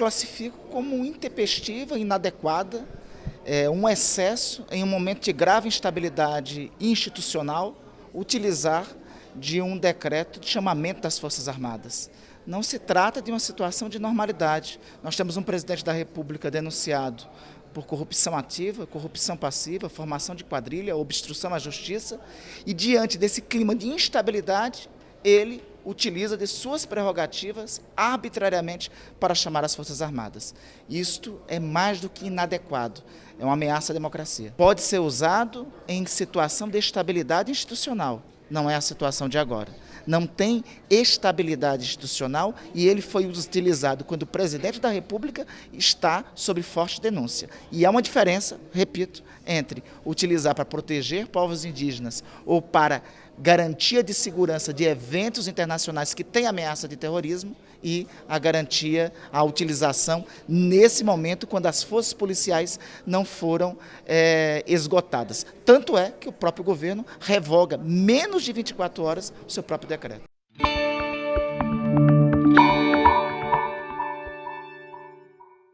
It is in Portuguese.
classifico como intempestiva, inadequada, é, um excesso em um momento de grave instabilidade institucional, utilizar de um decreto de chamamento das Forças Armadas. Não se trata de uma situação de normalidade. Nós temos um presidente da República denunciado por corrupção ativa, corrupção passiva, formação de quadrilha, obstrução à justiça, e diante desse clima de instabilidade, ele utiliza de suas prerrogativas arbitrariamente para chamar as Forças Armadas. Isto é mais do que inadequado, é uma ameaça à democracia. Pode ser usado em situação de estabilidade institucional, não é a situação de agora. Não tem estabilidade institucional e ele foi utilizado quando o presidente da República está sob forte denúncia. E há uma diferença, repito, entre utilizar para proteger povos indígenas ou para garantia de segurança de eventos internacionais que têm ameaça de terrorismo e a garantia, a utilização nesse momento quando as forças policiais não foram é, esgotadas. Tanto é que o próprio governo revoga menos de 24 horas o seu próprio decreto.